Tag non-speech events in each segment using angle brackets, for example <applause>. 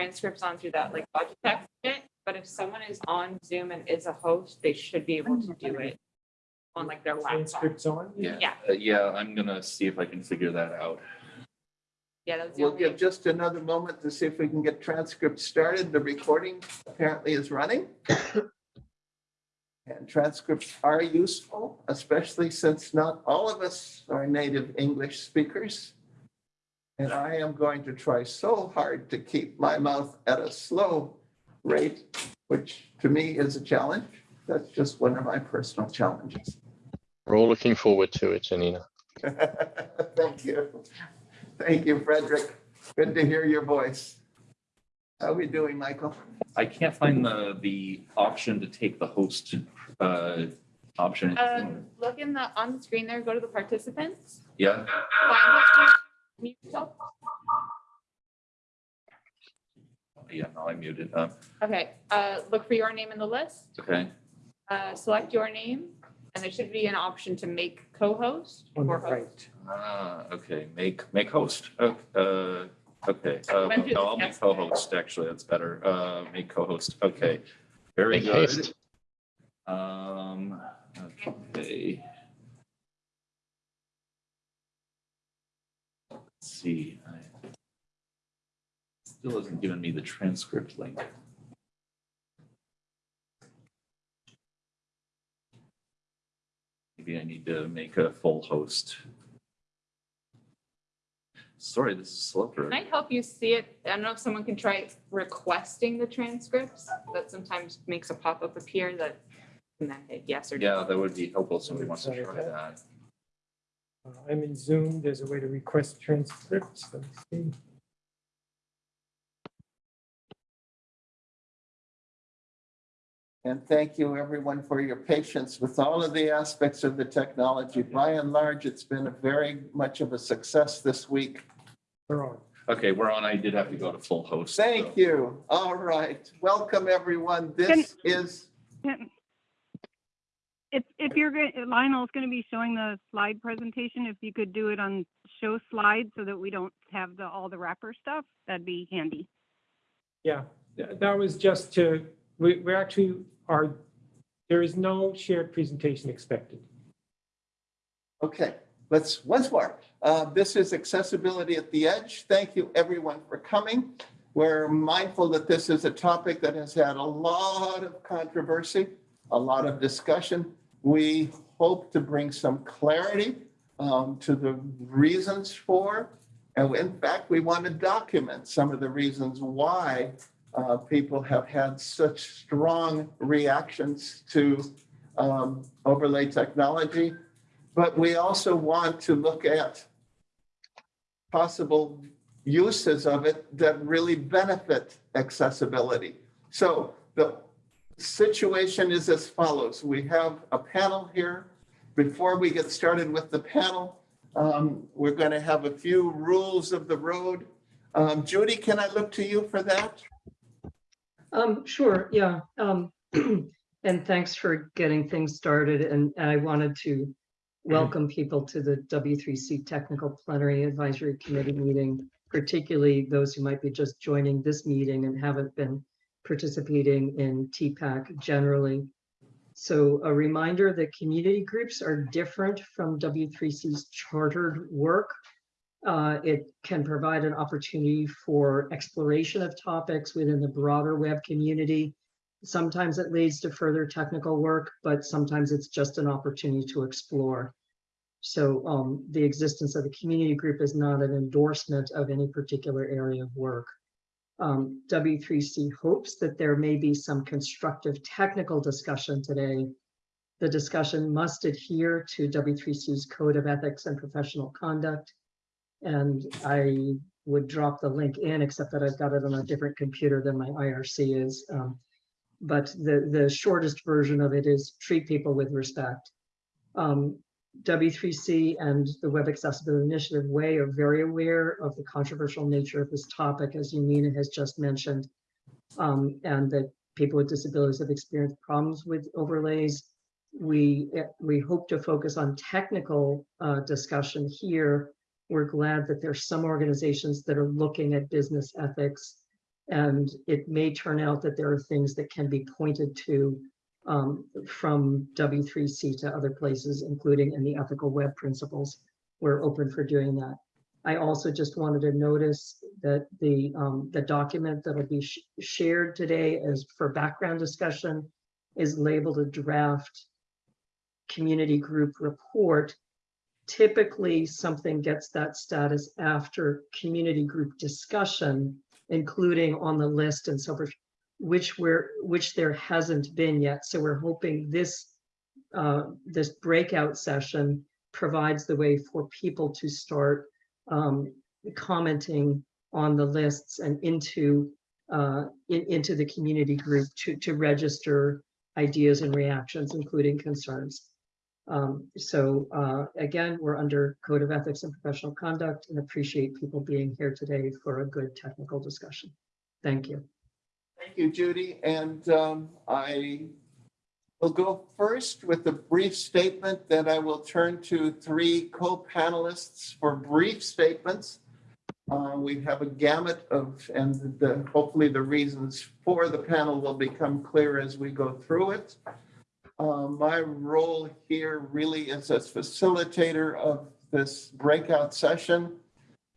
transcripts on through that like Logitech bit, but if someone is on Zoom and is a host, they should be able to do it on like their laptop. Transcripts on? Yeah, Yeah. uh, yeah, I'm gonna see if I can figure that out. Yeah, that's the We'll only, give just another moment to see if we can get transcripts started. The recording apparently is running. And transcripts are useful, especially since not all of us are native English speakers. And I am going to try so hard to keep my mouth at a slow rate, which to me is a challenge. That's just one of my personal challenges. We're all looking forward to it, Janina. <laughs> Thank you. Thank you, Frederick. Good to hear your voice. How are we doing, Michael? I can't find the, the option to take the host, uh, option. um, look in the, on the screen there, go to the participants. Yeah, find it, mute yourself. yeah, no, I muted. Uh, Okay, uh, look for your name in the list, okay, uh, select your name, and there should be an option to make co-host On the or host. right. ah, okay, make, make host. Oh, Uh, okay, uh, Went through no, I'll make test. co-host, actually, that's better. Uh, make co-host, okay. Very Make good. haste. Um, okay. Let's see. I- Still hasn't given me the transcript link. Maybe I need to make a full host. Sorry, this is slower. I help you see it. I don't know if someone can try requesting the transcripts. That sometimes makes a pop-up appear that and then hit yes or no. Yeah, that would be helpful. if Somebody wants to try about that. Uh, I'm in Zoom. There's a way to request transcripts. Let me see. And thank you, everyone, for your patience with all of the aspects of the technology. By and large, it's been a very much of a success this week. We're on. Okay, we're on. I did have to go to full host. so- Thank you. All right. Welcome, everyone. This is, If, if you're, going Lionel's going to be showing the slide presentation, if you could do it on show slides so that we don't have the, all the wrapper stuff, that'd be handy. Yeah, that was just to, we, we actually are, there is no shared presentation expected. okay, let's, once more. Uh, This is Accessibility at the Edge. Thank you, everyone, for coming. We're mindful that this is a topic that has had a lot of controversy, a lot of discussion. We hope to bring some clarity um, to the reasons for, and in fact, we want to document some of the reasons why uh, people have had such strong reactions to um, overlay technology. But we also want to look at possible uses of it that really benefit accessibility. So the situation is as follows. We have a panel here. Before we get started with the panel, um, we're going to have a few rules of the road. Um, Judy, can I look to you for that? Um, sure, yeah. Um, <clears throat> and thanks for getting things started. And I wanted to welcome people to the W3C Technical Plenary Advisory Committee meeting, particularly those who might be just joining this meeting and haven't been participating in TPAC generally. So a reminder that community groups are different from W3C's chartered work. Uh, it can provide an opportunity for exploration of topics within the broader web community. Sometimes it leads to further technical work, but sometimes it's just an opportunity to explore. So um, the existence of the community group is not an endorsement of any particular area of work. Um, W3C hopes that there may be some constructive technical discussion today. The discussion must adhere to W3C's Code of Ethics and Professional Conduct. And I would drop the link in, except that I've got it on a different computer than my IRC is. Um, but the, the shortest version of it is treat people with respect. Um, W3C and the Web Accessibility Initiative Way are very aware of the controversial nature of this topic, as Janina has just mentioned, um, and that people with disabilities have experienced problems with overlays. We, eh, we hope to focus on technical uh, discussion here. We're glad that there's some organizations that are looking at business ethics And it may turn out that there are things that can be pointed to um, from W3C to other places, including in the ethical web principles. We're open for doing that. I also just wanted to notice that the, um, the document that'll be sh- shared today as for background discussion is labeled a draft community group report. Typically, something gets that status after community group discussion, including on the list and so forth, which we're, which there hasn't been yet. So we're hoping this, uh, this breakout session provides the way for people to start um, commenting on the lists and into, uh, in, into the community group to, to register ideas and reactions, including concerns. Um, so, uh, again, we're under Code of Ethics and Professional Conduct and appreciate people being here today for a good technical discussion. Thank you. Thank you, Judy. And um, I will go first with a brief statement, then I will turn to three co-panelists for brief statements. Uh, We have a gamut of, and the, hopefully the reasons for the panel will become clear as we go through it. Uh, My role here really is as facilitator of this breakout session.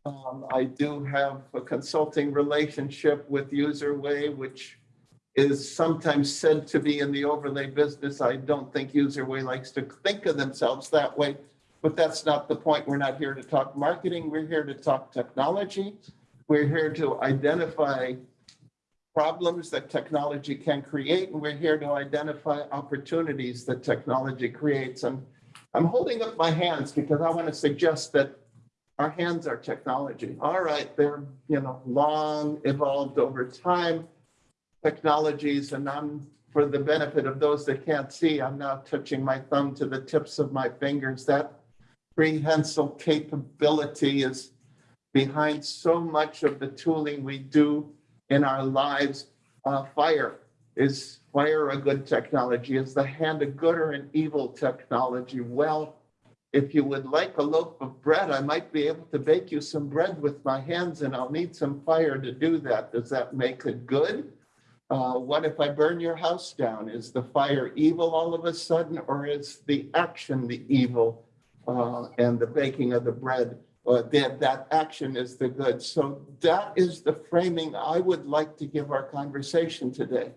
Um, I do have a consulting relationship with UserWay, which is sometimes said to be in the overlay business. I don't think UserWay likes to think of themselves that way, but that's not the point. We're not here to talk marketing. We're here to talk technology. We're here to identify problems that technology can create, and we're here to identify opportunities that technology creates. And I'm holding up my hands because I want to suggest that our hands are technology. All right, they're, you know, long evolved over time technologies, and I'm, for the benefit of those that can't see, I'm now touching my thumb to the tips of my fingers. That prehensile capability is behind so much of the tooling we do in our lives. Uh, fire, is fire a good technology? Is the hand a good or an evil technology? Well, if you would like a loaf of bread, I might be able to bake you some bread with my hands and I'll need some fire to do that. Does that make it good? Uh, what if I burn your house down? Is the fire evil all of a sudden, or is the action the evil? Uh, and the baking of the bread, that, that action is the good. So that is the framing I would like to give our conversation today.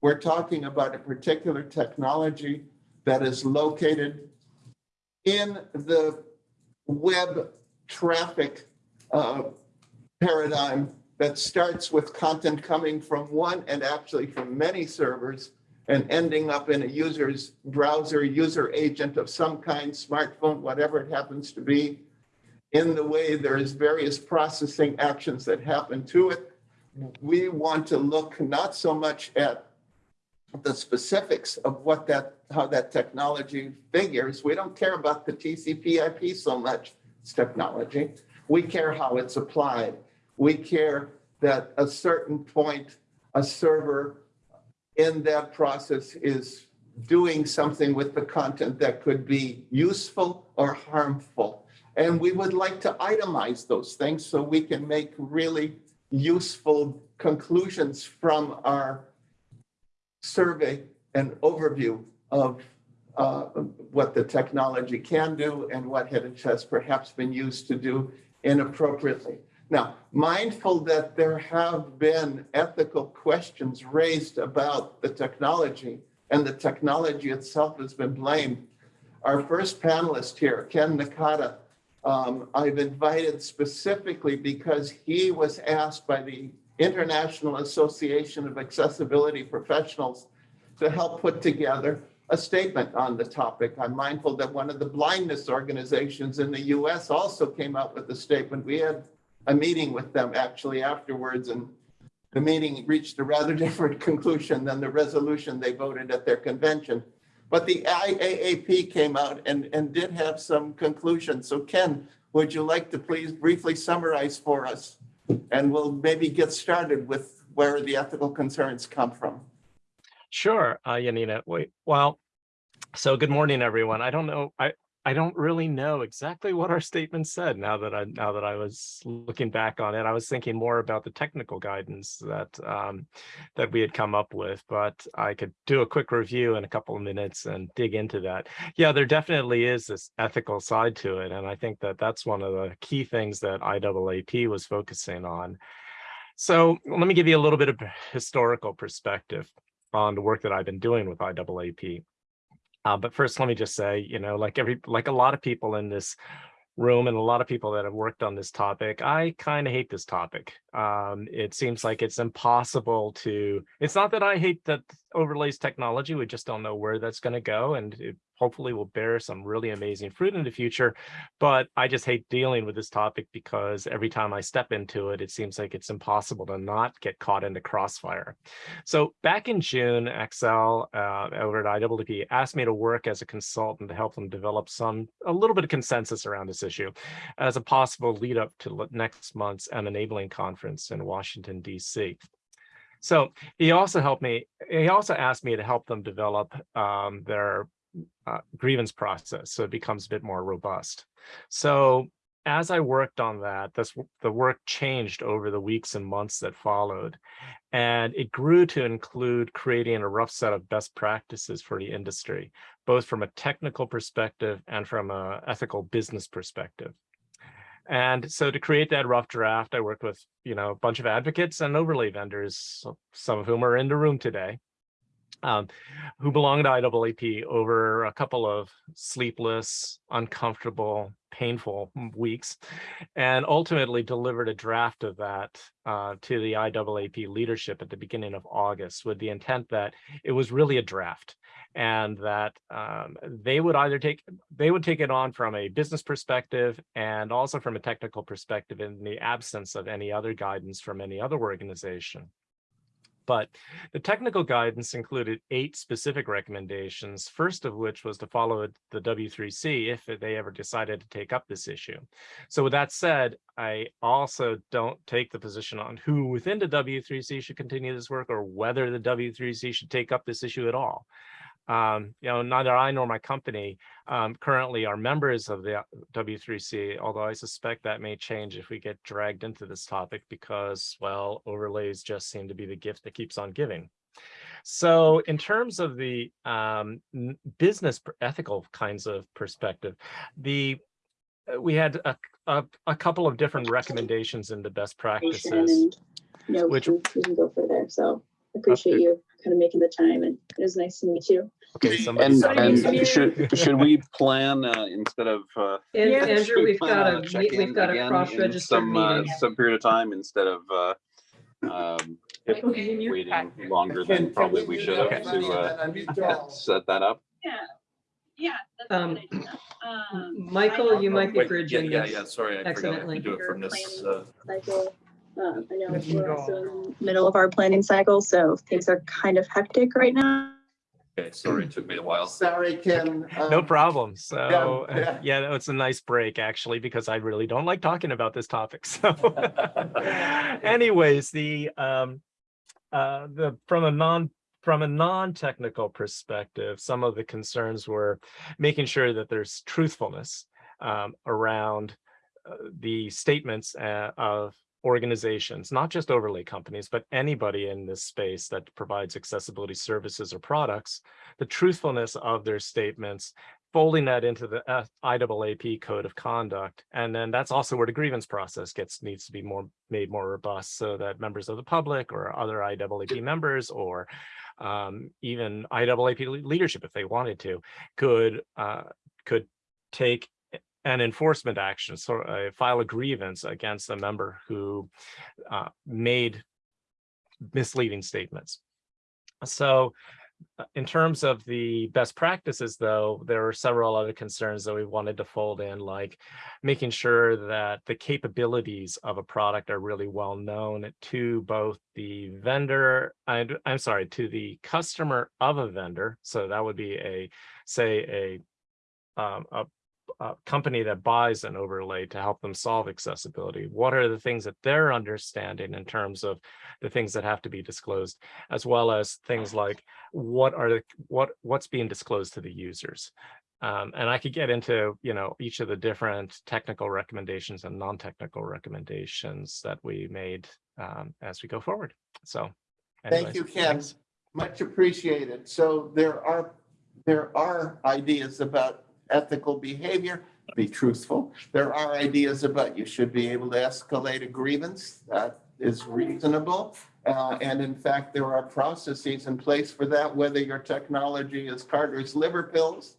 We're talking about a particular technology that is located in the web traffic uh, paradigm that starts with content coming from one and actually from many servers and ending up in a user's browser, user agent of some kind, smartphone, whatever it happens to be. In the way there's various processing actions that happen to it. We want to look not so much at the specifics of what that, how that technology figures. We don't care about the TCP IP so much, it's technology. We care how it's applied. We care that a certain point, a server in that process is doing something with the content that could be useful or harmful. And we would like to itemize those things so we can make really useful conclusions from our survey and overview of uh, what the technology can do and what it has perhaps been used to do inappropriately. Now, mindful that there have been ethical questions raised about the technology and the technology itself has been blamed. Our first panelist here, Ken Nakata, um, I've invited specifically because he was asked by the International Association of Accessibility Professionals to help put together a statement on the topic. I'm mindful that one of the blindness organizations in the US also came out with a statement. We had a meeting with them actually afterwards and the meeting reached a rather <laughs> different conclusion than the resolution they voted at their convention. But the IAAP came out and, and did have some conclusions. So Ken, would you like to please briefly summarize for us? And we'll maybe get started with where the ethical concerns come from. Sure, uh, Janina. Wait, well, so good morning, everyone. I don't know, I, I don't really know exactly what our statement said now that I, now that I was looking back on it. I was thinking more about the technical guidance that, um, that we had come up with, but I could do a quick review in a couple of minutes and dig into that. Yeah, there definitely is this ethical side to it. And I think that that's one of the key things that IAAP was focusing on. So let me give you a little bit of historical perspective on the work that I've been doing with IAAP. Uh, but first, let me just say, you know, like every, like a lot of people in this room and a lot of people that have worked on this topic, I kind of hate this topic. Um, it seems like it's impossible to, it's not that I hate that overlays technology, we just don't know where that's going to go. And it hopefully will bear some really amazing fruit in the future. But I just hate dealing with this topic because every time I step into it, it seems like it's impossible to not get caught in the crossfire. So back in June, Excel uh, over at IAAP asked me to work as a consultant to help them develop some, a little bit of consensus around this issue as a possible lead up to next month's M Enabling Conference in Washington, DC. So he also helped me, he also asked me to help them develop um, their uh, grievance process so it becomes a bit more robust. So as I worked on that, this, the work changed over the weeks and months that followed. And it grew to include creating a rough set of best practices for the industry, both from a technical perspective and from a ethical business perspective. And so to create that rough draft, I worked with, you know, a bunch of advocates and overlay vendors, some of whom are in the room today, um, who belong to IAAP over a couple of sleepless, uncomfortable, painful weeks, and ultimately delivered a draft of that uh, to the IAAP leadership at the beginning of August with the intent that it was really a draft and that um, they would either take they would take it on from a business perspective and also from a technical perspective in the absence of any other guidance from any other organization. But the technical guidance included eight specific recommendations, first of which was to follow the W3C if they ever decided to take up this issue. So with that said, I also don't take the position on who within the W3C should continue this work or whether the W3C should take up this issue at all um, you know, neither I nor my company um, currently are members of the W3C, although I suspect that may change if we get dragged into this topic because, well, overlays just seem to be the gift that keeps on giving. So in terms of the um, business ethical kinds of perspective, the uh, we had a, a, a couple of different recommendations in the best practices. Know, which- we can, go further. So appreciate you kind of making the time and it was nice to meet you. Okay, somebody. And, Sorry, and should, should we plan, uh, instead of, uh, And Yeah. Andrew, we we've got a, check we- we've got a cross-registered Some, uh, some period of time instead of, uh, um, waiting longer Can- than can probably we we should have to, uh, and unmute Joel? set that up. Yeah, yeah. that's Um. Um, Michael, you might be Wait, bridging Yeah, yeah, yeah, sorry, I forgot to accidentally. do it from this. uh, Cycle. Um, I know we're also in the middle of our planning cycle, so things are kind of hectic right now. Okay, sorry, it took me a while. Sorry, Ken. <laughs> No um, problem. So yeah. uh, yeah, no, it's a nice break actually, because I really don't like talking about this topic. <laughs> So <laughs> anyways, the um uh the from a non from a non-technical perspective, some of the concerns were making sure that there's truthfulness um around uh, the statements uh, of organizations, not just overlay companies, but anybody in this space that provides accessibility services or products, the truthfulness of their statements, folding that into the uh, IAAP code of conduct. And then that's also where the grievance process gets, needs to be more, made more robust so that members of the public or other IAAP members or um, even IAAP leadership, if they wanted to, could, uh, could take an enforcement action, so uh, file a grievance against a member who uh, made misleading statements. So uh, in terms of the best practices, though, there were several other concerns that we wanted to fold in, like making sure that the capabilities of a product are really well known to both the vendor, and I'm sorry, to the customer of a vendor. So that would be a, say, a um, a a company that buys an overlay to help them solve accessibility? What are the things that they're understanding in terms of the things that have to be disclosed, as well as things like what are the what what's being disclosed to the users? Um, and I could get into, you know, each of the different technical recommendations and non-technical recommendations that we made um, as we go forward. So. Thank you, Ken. thanks. Much appreciated. So there are, there are ideas about ethical behavior, be truthful. There are ideas about you should be able to escalate a grievance. That is reasonable. Uh, and in fact, there are processes in place for that, whether your technology is Carter's liver pills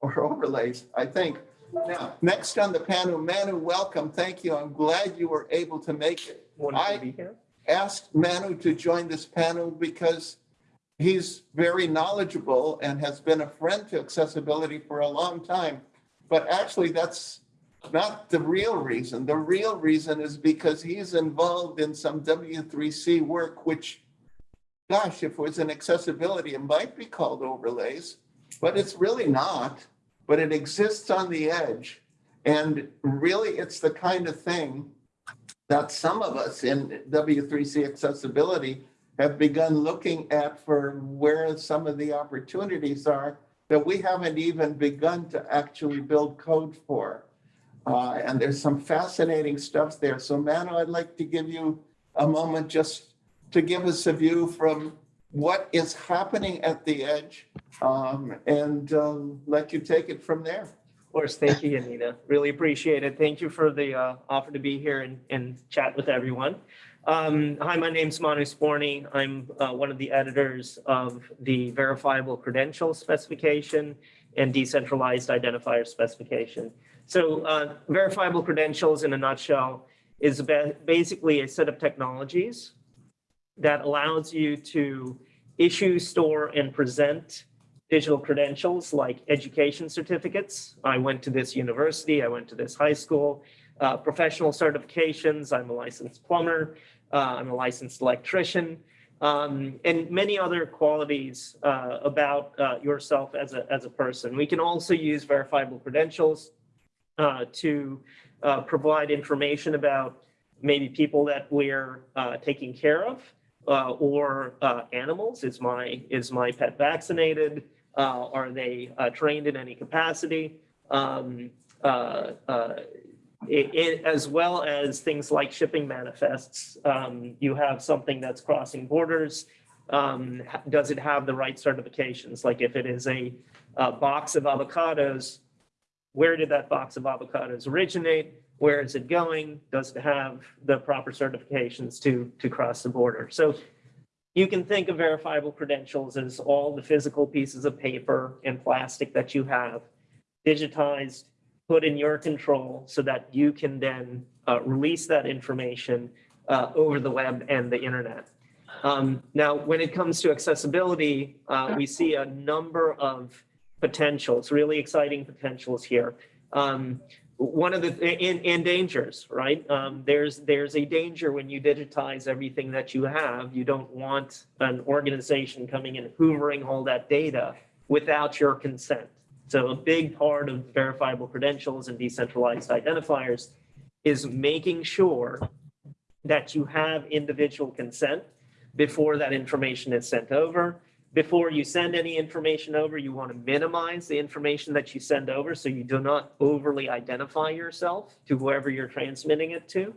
or <laughs> overlays, I think. Now, next on the panel, Manu, welcome. Thank you. I'm glad you were able to make it. I asked Manu to join this panel because he's very knowledgeable and has been a friend to accessibility for a long time. But actually, that's not the real reason. The real reason is because he's involved in some W3C work, which, gosh, if it was in accessibility, it might be called overlays, but it's really not. But it exists on the edge. And really, it's the kind of thing that some of us in W3C accessibility have begun looking at for where some of the opportunities are that we haven't even begun to actually build code for. Uh, and there's some fascinating stuff there. So Manu, I'd like to give you a moment just to give us a view from what is happening at the edge um, and um, let you take it from there. Of course, thank you, Janina. Really appreciate it. Thank you for the uh, offer to be here and, and chat with everyone. Um, hi, my name's Manu Sporny. I'm uh, one of the editors of the verifiable credential specification and decentralized identifier specification. So uh, verifiable credentials in a nutshell is ba basically a set of technologies that allows you to issue, store, and present digital credentials like education certificates. I went to this university, I went to this high school, uh, professional certifications, I'm a licensed plumber, uh, I'm a licensed electrician, um, and many other qualities uh, about uh, yourself as a, as a person. We can also use verifiable credentials uh, to uh, provide information about maybe people that we're taking care of or animals. Is my, is my pet vaccinated? Uh, are they uh, trained in any capacity? Um, uh, it, it, as well as things like shipping manifests. Um, you have something that's crossing borders. Um, does it have the right certifications? Like if it is a, a box of avocados, where did that box of avocados originate? Where is it going? Does it have the proper certifications to, to cross the border? So you can think of verifiable credentials as all the physical pieces of paper and plastic that you have digitized, put in your control so that you can then uh, release that information uh, over the web and the internet. Um, now, when it comes to accessibility, uh, we see a number of potentials, really exciting potentials here. Um, one of the in, in dangers, right? Um, there's there's a danger when you digitize everything that you have. You don't want an organization coming and hoovering all that data without your consent. So a big part of verifiable credentials and decentralized identifiers is making sure that you have individual consent before that information is sent over before you send any information over, you want to minimize the information that you send over so you do not overly identify yourself to whoever you're transmitting it to.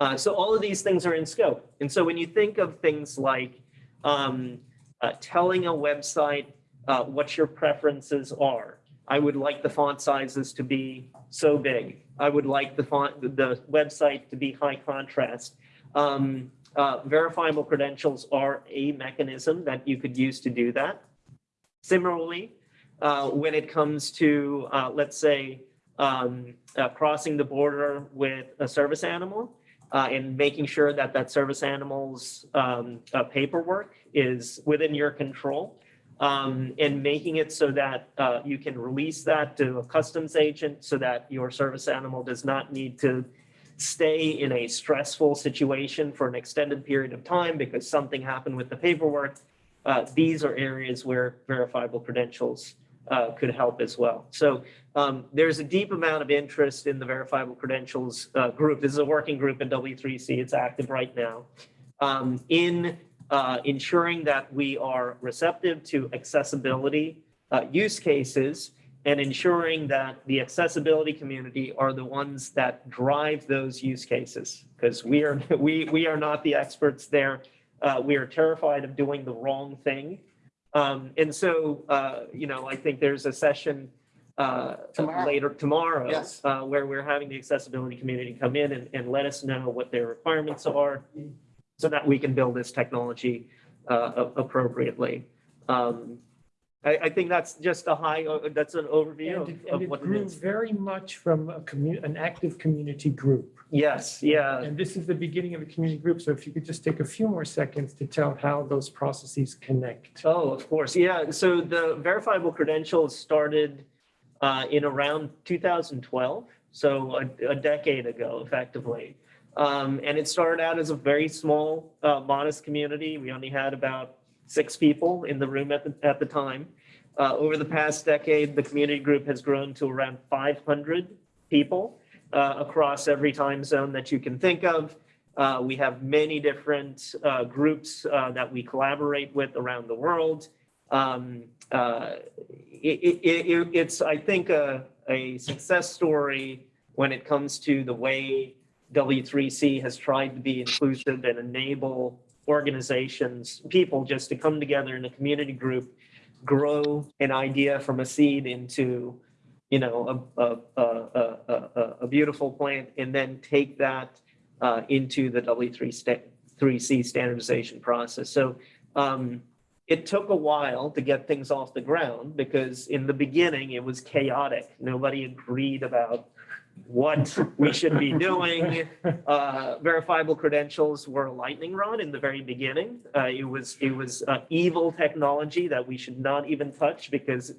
Uh, so all of these things are in scope. And so when you think of things like um, uh, telling a website uh, what your preferences are, I would like the font sizes to be so big. I would like the font, the website to be high contrast. Um, uh, verifiable credentials are a mechanism that you could use to do that. Similarly, uh, when it comes to, uh, let's say, um, uh, crossing the border with a service animal uh, and making sure that that service animal's um, uh, paperwork is within your control um, and making it so that you can release that to a customs agent so that your service animal does not need to stay in a stressful situation for an extended period of time because something happened with the paperwork, uh, these are areas where verifiable credentials uh, could help as well. So um, there's a deep amount of interest in the verifiable credentials uh, group. This is a working group in W3C. It's active right now um, in uh, ensuring that we are receptive to accessibility uh, use cases and ensuring that the accessibility community are the ones that drive those use cases. Because we are, <laughs> we, we are not the experts there. Uh, we are terrified of doing the wrong thing. Um, and so, uh, you know, I think there's a session uh, Tomorrow. later tomorrow. Yes. Uh, where we're having the accessibility community come in and, and let us know what their requirements are so that we can build this technology uh, appropriately. Um, I, I think that's just a high, uh, that's an overview And of- it, and of it what it grew is. very much from a commu, an active community group. Yes, yeah. And this is the beginning of a community group. So if you could just take a few more seconds to tell how those processes connect. Oh, of course. Yeah. So the verifiable credentials started uh, in around 2012, so a, a decade ago, effectively. Um, and it started out as a very small, uh, modest community. We only had about six people in the room at the, at the time. Uh, over the past decade, the community group has grown to around 500 people uh, across every time zone that you can think of. Uh, we have many different uh, groups uh, that we collaborate with around the world. Um, it, it, it, it's, I think, a, a success story when it comes to the way W3C has tried to be inclusive and enable organizations, people just to come together in a community group, grow an idea from a seed into, you know, a, a, a, a, a, beautiful plant, and then take that uh, into the W3 sta- 3C standardization process. So um, it took a while to get things off the ground because in the beginning it was chaotic. Nobody agreed about what we should be doing. Uh, verifiable credentials were a lightning rod in the very beginning. Uh, it was it was uh, evil technology that we should not even touch because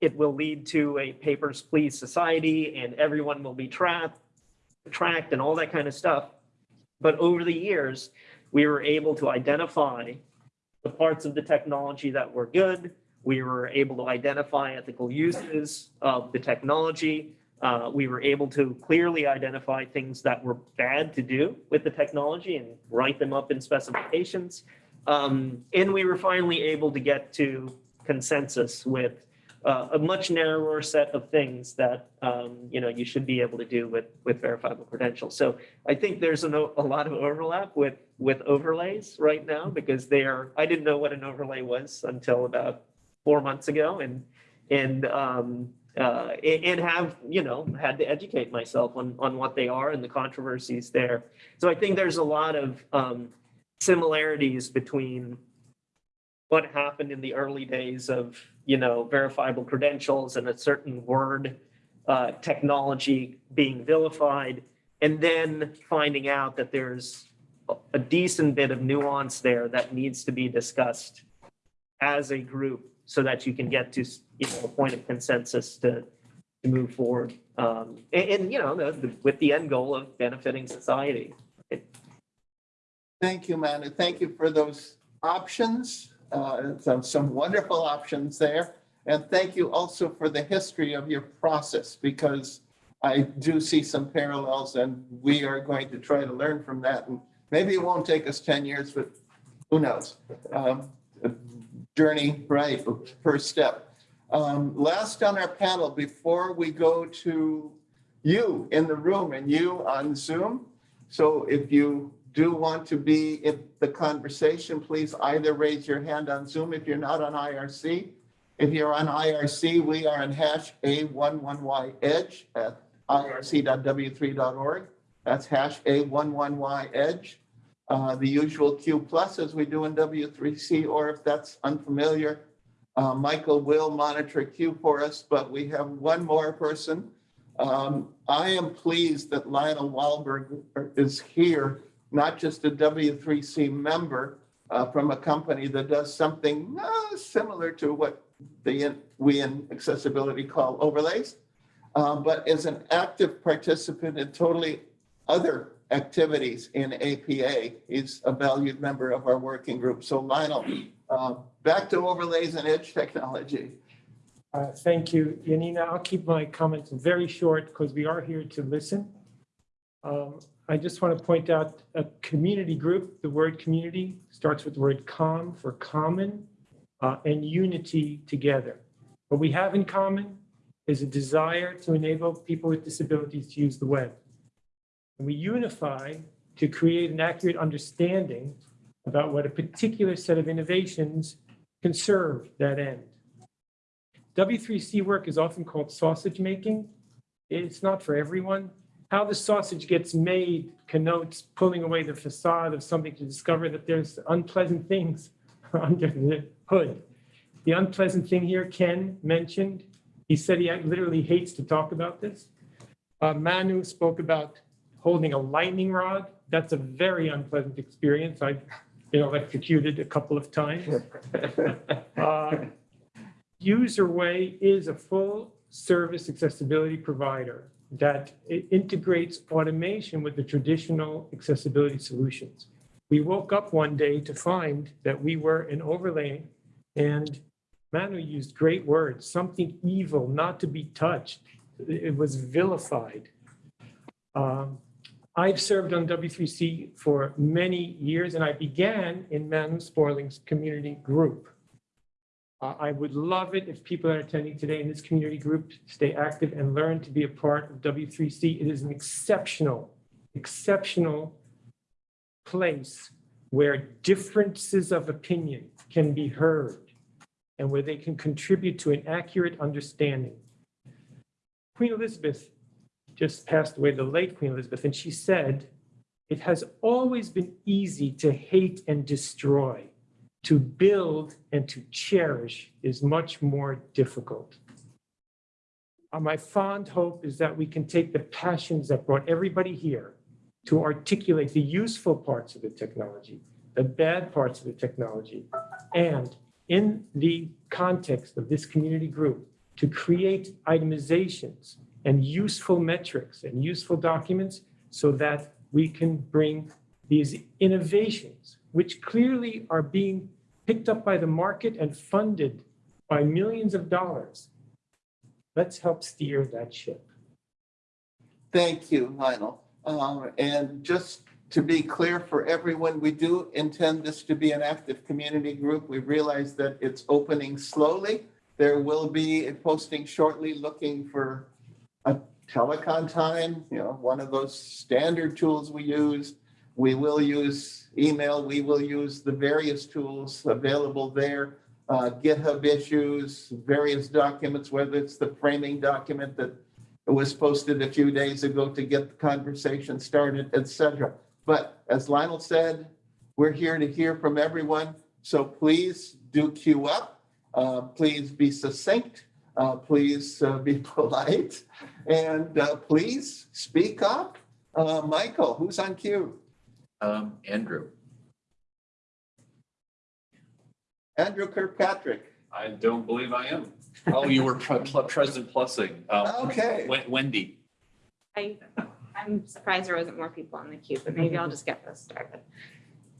it will lead to a papers please society and everyone will be trapped, tracked and all that kind of stuff. But over the years, we were able to identify the parts of the technology that were good. We were able to identify ethical uses of the technology. Uh, we were able to clearly identify things that were bad to do with the technology and write them up in specifications. Um, and we were finally able to get to consensus with uh, a much narrower set of things that um, you know you should be able to do with with verifiable credentials. So I think there's a, a lot of overlap with with overlays right now because they are. I didn't know what an overlay was until about four months ago, and and um, uh, and have you know had to educate myself on on what they are and the controversies there. So I think there's a lot of um, similarities between what happened in the early days of, you know, verifiable credentials and a certain word uh, technology being vilified, and then finding out that there's a decent bit of nuance there that needs to be discussed as a group so that you can get to, you know, a point of consensus to, to move forward. Um, and, and, you know, the, the, with the end goal of benefiting society. Thank you, man, and thank you for those options. Uh, Some, some wonderful options there. And thank you also for the history of your process, because I do see some parallels and we are going to try to learn from that. And maybe it won't take us 10 years, but who knows? Um, Journey, right, first step. Um, Last on our panel, before we go to you in the room and you on Zoom. So if you do want to be in the conversation, please either raise your hand on Zoom if you're not on IRC. If you're on IRC, we are on hash A11Y edge at irc.w3.org. That's hash A11Y edge. Uh, The usual Q plus as we do in W3C, or if that's unfamiliar, uh, Michael will monitor Q for us, but we have one more person. Um, I am pleased that Lionel Wolberger is here, not just a W3C member uh, from a company that does something uh, similar to what the, we in accessibility call overlays, uh, but is an active participant in totally other activities in APA. He's a valued member of our working group. So Lionel, uh, back to overlays and edge technology. Uh, Thank you, Janina. I'll keep my comments very short because we are here to listen. Um, I just want to point out a community group, the word community starts with the word com for common uh, and unity together. What we have in common is a desire to enable people with disabilities to use the web. And we unify to create an accurate understanding about what a particular set of innovations can serve that end. W3C work is often called sausage making. It's not for everyone. How the sausage gets made connotes pulling away the facade of something to discover that there's unpleasant things <laughs> under the hood. The unpleasant thing here, Ken mentioned, he said he literally hates to talk about this. Uh, Manu spoke about holding a lightning rod. That's a very unpleasant experience. I've been electrocuted a couple of times. <laughs> Uh, UserWay is a full service accessibility provider that integrates automation with the traditional accessibility solutions. We woke up one day to find that we were an overlay and Manu used great words, something evil, not to be touched. It was vilified. Um, I've served on W3C for many years and I began in Manu Sporny's community group. Uh, I would love it if people are attending today in this community group stay active and learn to be a part of W3C. It is an exceptional, exceptional place where differences of opinion can be heard and where they can contribute to an accurate understanding. Queen Elizabeth just passed away, the late Queen Elizabeth, and she said, it has always been easy to hate and destroy. To build and to cherish is much more difficult. Uh, My fond hope is that we can take the passions that brought everybody here to articulate the useful parts of the technology, the bad parts of the technology, and in the context of this community group, to create itemizations and useful metrics and useful documents so that we can bring these innovations, which clearly are being picked up by the market and funded by millions of dollars. Let's help steer that ship. Thank you, Lionel. Um, And just to be clear for everyone, we do intend this to be an active community group. We realize that it's opening slowly. There will be a posting shortly looking for telecon time, you know, one of those standard tools we use. We will use email, we will use the various tools available there. uh, GitHub issues, various documents, whether it's the framing document that was posted a few days ago to get the conversation started, et cetera. But as Lionel said, we're here to hear from everyone. So please do queue up. Uh, Please be succinct. Uh, Please uh, be <laughs> polite. And uh, please speak up. Uh, Michael, who's on cue? Um, Andrew. Andrew Kirkpatrick. I don't believe I am. Oh, you were pre- pl- President Plussing. Um, Okay. Wen- Wendy. I, I'm surprised there wasn't more people on the queue, but maybe I'll just get this started.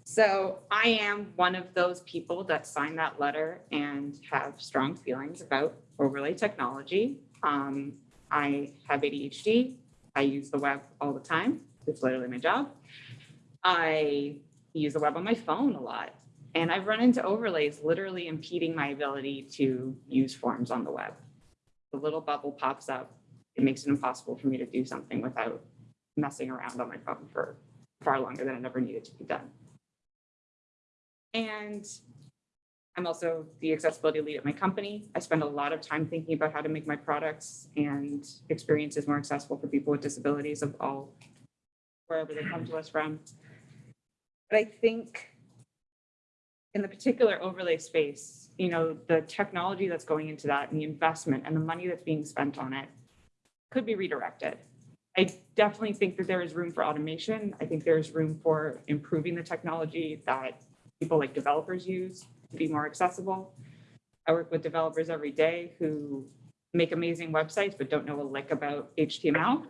So I am one of those people that signed that letter and have strong feelings about overlay technology. Um, I have ADHD. I use the web all the time. It's literally my job. I use the web on my phone a lot. And I've run into overlays literally impeding my ability to use forms on the web. The little bubble pops up it makes it impossible for me to do something without messing around on my phone for far longer than it ever needed to be done. And I'm also the accessibility lead at my company. I spend a lot of time thinking about how to make my products and experiences more accessible for people with disabilities of all, wherever they come to us from. But I think in the particular overlay space, you know, the technology that's going into that and the investment and the money that's being spent on it could be redirected. I definitely think that there is room for automation. I think there's room for improving the technology that people like developers use be more accessible. I work with developers every day who make amazing websites but don't know a lick about HTML.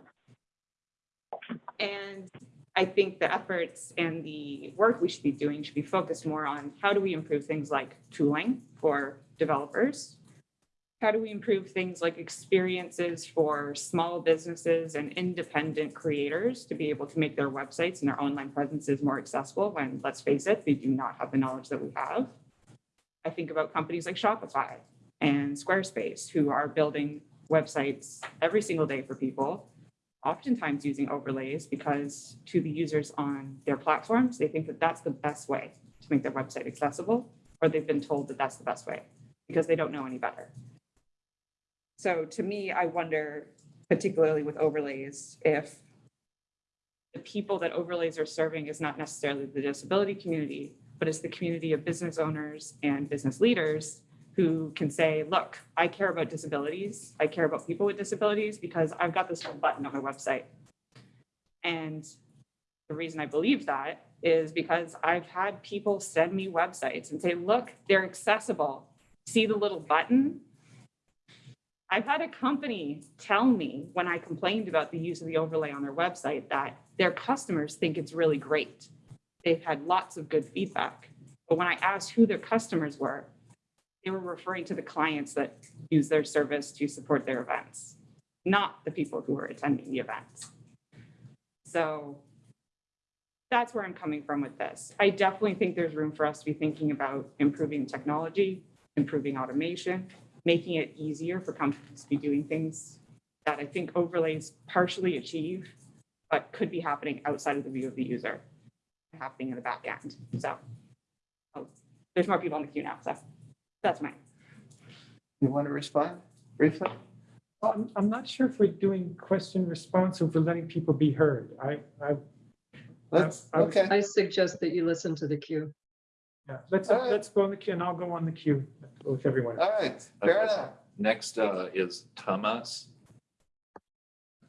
And I think the efforts and the work we should be doing should be focused more on how do we improve things like tooling for developers? How do we improve things like experiences for small businesses and independent creators to be able to make their websites and their online presences more accessible when, let's face it, they do not have the knowledge that we have? I think about companies like Shopify and Squarespace, who are building websites every single day for people, oftentimes using overlays because to the users on their platforms, they think that that's the best way to make their website accessible, or they've been told that that's the best way because they don't know any better. So to me, I wonder, particularly with overlays, if the people that overlays are serving is not necessarily the disability community, but it's the community of business owners and business leaders who can say, look, I care about disabilities. I care about people with disabilities because I've got this little button on my website. And the reason I believe that is because I've had people send me websites and say, look, they're accessible. See the little button? I've had a company tell me when I complained about the use of the overlay on their website that their customers think it's really great. They've had lots of good feedback. But when I asked who their customers were, they were referring to the clients that use their service to support their events, not the people who are attending the events. So that's where I'm coming from with this. I definitely think there's room for us to be thinking about improving technology, improving automation, making it easier for companies to be doing things that I think overlays partially achieve, but could be happening outside of the view of the user, happening in the back end. So oh, there's more people on the queue now, so that's mine. You want to respond briefly? Well, I'm, I'm not sure if we're doing question response or if we're letting people be heard. I, I, Let's, I was- okay. I suggest that you listen to the queue. yeah, let's, All right. let's go on the queue and I'll go on the queue with everyone. All right, fair Okay. enough. Next uh, is Thomas.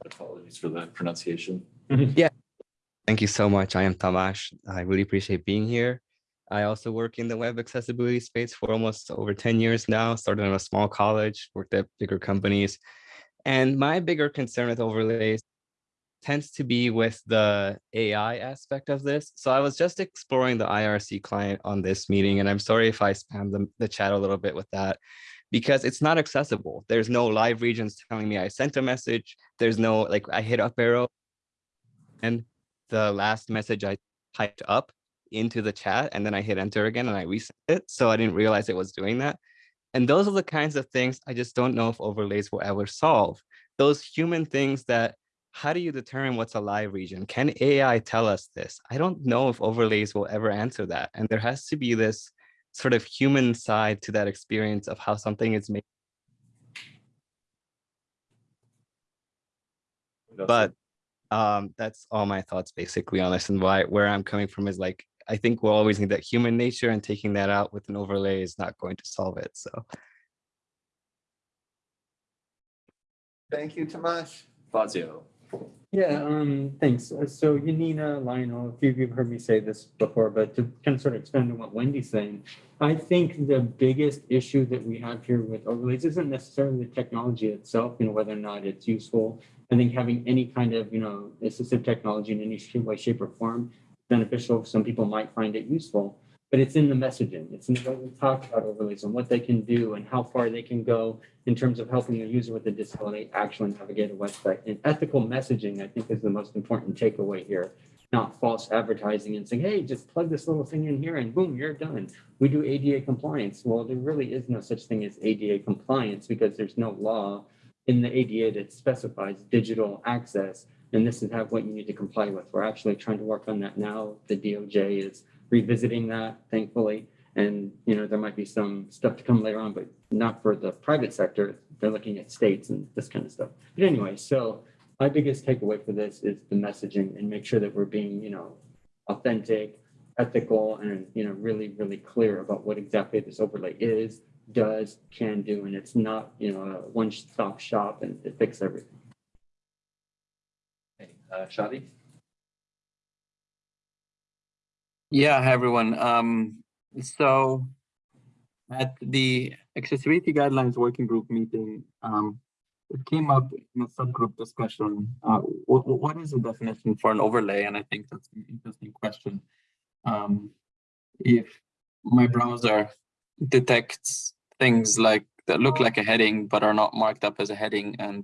Apologies for the pronunciation. Thank you so much. I am Tamash. I really appreciate being here. I also work in the web accessibility space for almost over 10 years now, started in a small college, worked at bigger companies. And my bigger concern with overlays tends to be with the AI aspect of this. So I was just exploring the IRC client on this meeting, and I'm sorry if I spam the, the chat a little bit with that because it's not accessible. There's no live regions telling me I sent a message. There's no, like I hit up arrow and the last message I typed up into the chat and then I hit enter again and I reset it. So I didn't realize it was doing that. And those are the kinds of things I just don't know if overlays will ever solve. Those human things that, how do you determine what's a live region? Can AI tell us this? I don't know if overlays will ever answer that. And there has to be this sort of human side to that experience of how something is made. But um, that's all my thoughts basically on this and why where I'm coming from is like I think we'll always need that human nature and taking that out with an overlay is not going to solve it. So Thank you, Tomasz. Fazio. Yeah, um, thanks. Uh, So Janina, Lionel, a few of you have heard me say this before, but to kind of sort of expand on what Wendy's saying, I think the biggest issue that we have here with overlays isn't necessarily the technology itself, you know, whether or not it's useful. I think having any kind of, you know, assistive technology in any way, shape or form beneficial. Some people might find it useful, but it's in the messaging. It's in what we talk about overlays and what they can do and how far they can go in terms of helping a user with a disability actually navigate a website. And ethical messaging, I think, is the most important takeaway here. Not false advertising and saying, hey, just plug this little thing in here and boom, you're done. We do ADA compliance. Well, there really is no such thing as ADA compliance because there's no law in the ADA that specifies digital access. And this is what you need to comply with. We're actually trying to work on that now. The DOJ is revisiting that, thankfully. And, you know, there might be some stuff to come later on, but not for the private sector. They're looking at states and this kind of stuff. But anyway, so my biggest takeaway for this is the messaging and make sure that we're being, you know, authentic, ethical, and, you know, really, really clear about what exactly this overlay is, does, can do, and it's not, you know, a one-stop shop and it fixes everything. Hey, uh, Shadi? Yeah, hi everyone. Um, so at the accessibility guidelines working group meeting, um, it came up in a subgroup discussion. Uh, what, what is the definition for an overlay? And I think that's an interesting question. Um, if my browser detects things like that look like a heading but are not marked up as a heading and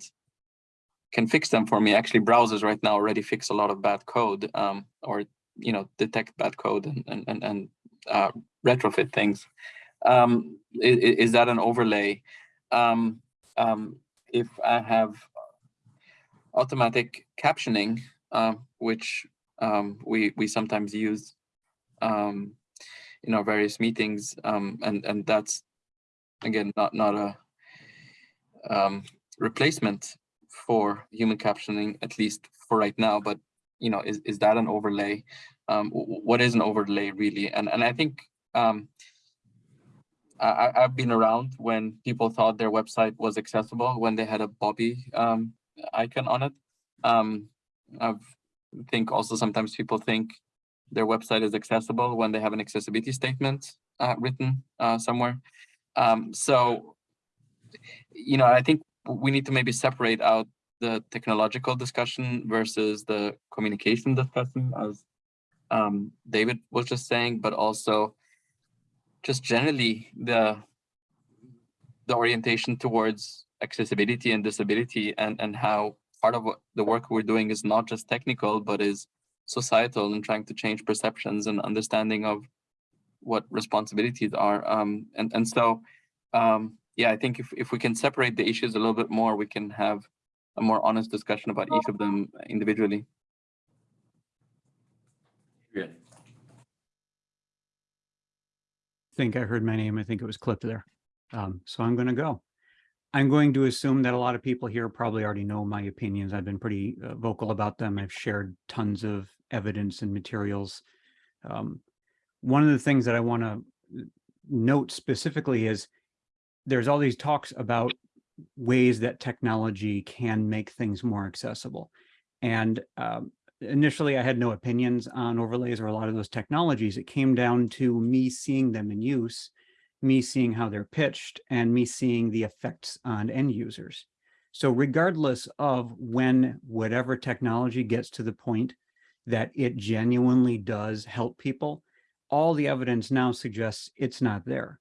can fix them for me. Actually, browsers right now already fix a lot of bad code um, or you know detect bad code and and and, and uh, retrofit things. Um, is, is that an overlay? um, um, if I have automatic captioning, uh, which um, we we sometimes use in our various meetings, and and that's again not not a um, replacement for human captioning, at least for right now. But you know, is is that an overlay? Um, what is an overlay really? And and I think um, I, I've been around when people thought their website was accessible when they had a Bobby um, icon on it. Um, I think also sometimes people think their website is accessible when they have an accessibility statement uh, written uh, somewhere. Um, so, you know, I think we need to maybe separate out the technological discussion versus the communication discussion, as um, David was just saying, but also just generally the the orientation towards accessibility and disability and and how part of the work we're doing is not just technical but is societal and trying to change perceptions and understanding of what responsibilities are um and and so um yeah i think if, if we can separate the issues a little bit more we can have a more honest discussion about each of them individually Good. think I heard my name. I think it was clipped there. Um, so I'm going to go. I'm going to assume that a lot of people here probably already know my opinions. I've been pretty uh, vocal about them. I've shared tons of evidence and materials. Um, one of the things that I want to note specifically is there's all these talks about ways that technology can make things more accessible. And um, initially I had no opinions on overlays or a lot of those technologies. It came down to me seeing them in use, me seeing how they're pitched, and me seeing the effects on end users. So regardless of when whatever technology gets to the point that it genuinely does help people, all the evidence now suggests it's not there.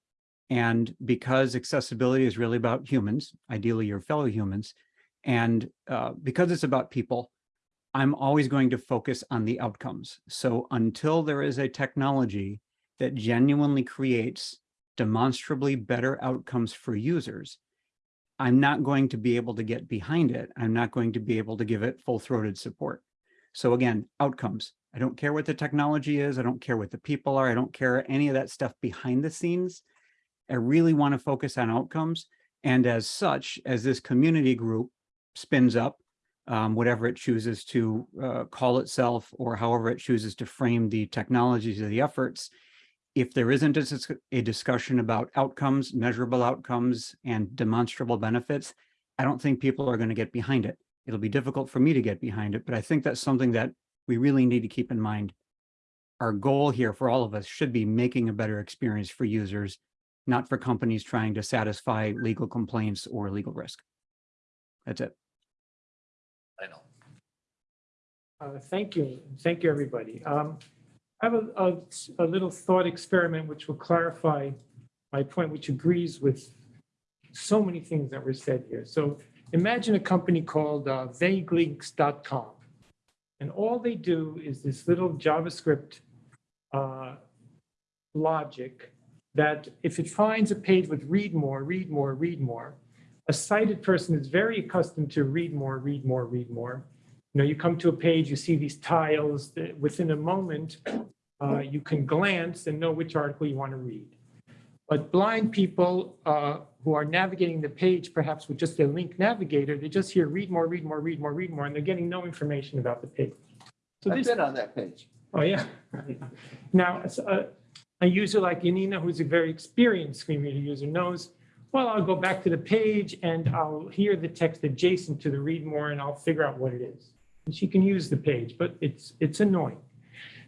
And because accessibility is really about humans, ideally your fellow humans, and uh, because it's about people, I'm always going to focus on the outcomes. So until there is a technology that genuinely creates demonstrably better outcomes for users, I'm not going to be able to get behind it. I'm not going to be able to give it full-throated support. So again, outcomes. I don't care what the technology is. I don't care what the people are. I don't care any of that stuff behind the scenes. I really want to focus on outcomes. And as such, as this community group spins up, um, whatever it chooses to uh, call itself or however it chooses to frame the technologies or the efforts, if there isn't a, a discussion about outcomes, measurable outcomes, and demonstrable benefits, I don't think people are going to get behind it. It'll be difficult for me to get behind it, but I think that's something that we really need to keep in mind. Our goal here for all of us should be making a better experience for users, not for companies trying to satisfy legal complaints or legal risk. That's it. I know. Uh, Thank you. Thank you, everybody. Um, I have a, a, a little thought experiment which will clarify my point, which agrees with so many things that were said here. So imagine a company called uh, vaguelinks.com. And all they do is this little JavaScript uh, logic that if it finds a page with read more, read more, read more, a sighted person is very accustomed to read more, read more, read more. You know, you come to a page, you see these tiles, that within a moment, uh, you can glance and know which article you want to read. But blind people uh, who are navigating the page, perhaps with just a link navigator, they just hear read more, read more, read more, read more, and they're getting no information about the page. So I've this, been on that page. oh yeah. <laughs> Now, a, a user like Janina, who's a very experienced screen reader user, knows, well, I'll go back to the page and I'll hear the text adjacent to the read more and I'll figure out what it is. And she can use the page, but it's it's annoying.